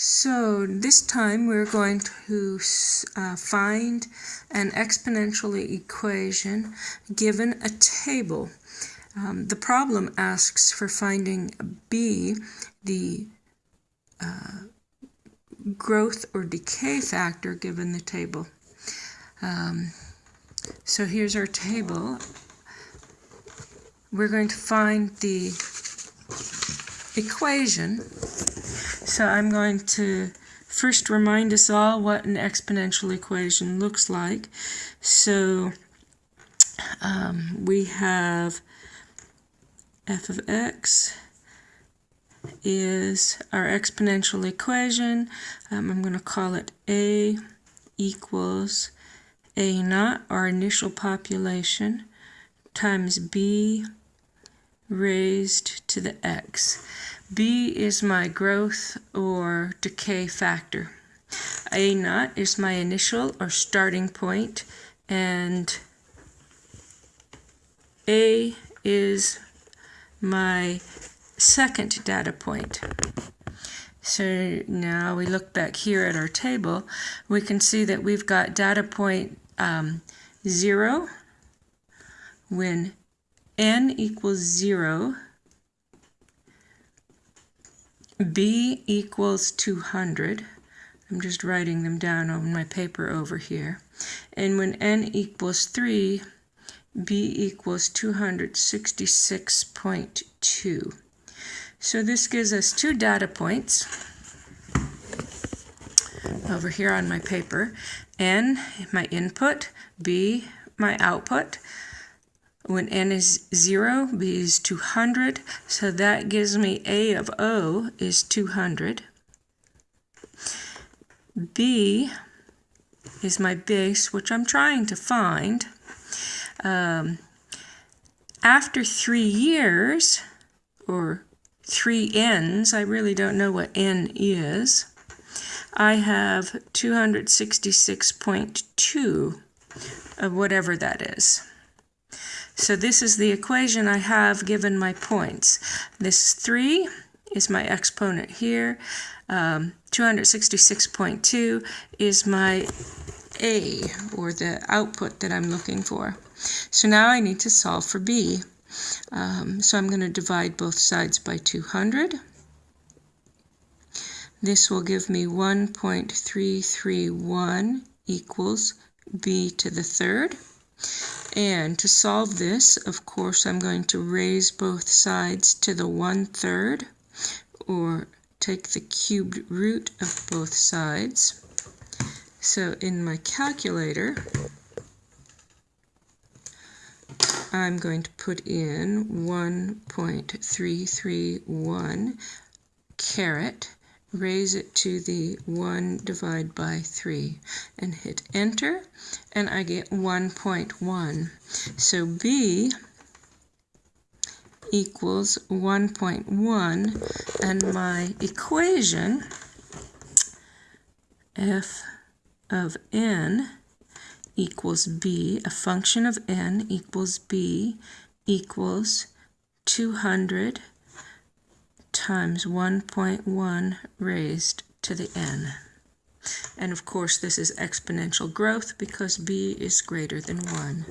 So this time we're going to uh, find an exponential equation given a table. Um, the problem asks for finding b, the uh, growth or decay factor given the table. Um, so here's our table. We're going to find the equation so I'm going to first remind us all what an exponential equation looks like. So um, we have f of x is our exponential equation. Um, I'm going to call it a equals a naught, our initial population, times b raised to the x. B is my growth or decay factor. A naught is my initial or starting point, and A is my second data point. So now we look back here at our table, we can see that we've got data point um, 0 when n equals 0 b equals 200. I'm just writing them down on my paper over here. And when n equals 3, b equals 266.2. So this gives us two data points over here on my paper. n, my input, b, my output. When n is 0, b is 200, so that gives me a of o is 200. b is my base, which I'm trying to find. Um, after three years, or three n's, I really don't know what n is, I have 266.2 of whatever that is. So this is the equation I have given my points. This 3 is my exponent here. Um, 266.2 is my A, or the output that I'm looking for. So now I need to solve for B. Um, so I'm going to divide both sides by 200. This will give me 1.331 equals b to the third. And to solve this, of course, I'm going to raise both sides to the one-third, or take the cubed root of both sides. So in my calculator, I'm going to put in 1.331 caret raise it to the 1 divided by 3 and hit enter and I get 1.1. So B equals 1.1 and my equation f of n equals b, a function of n equals b equals 200 times 1.1 raised to the n. And of course this is exponential growth because b is greater than 1.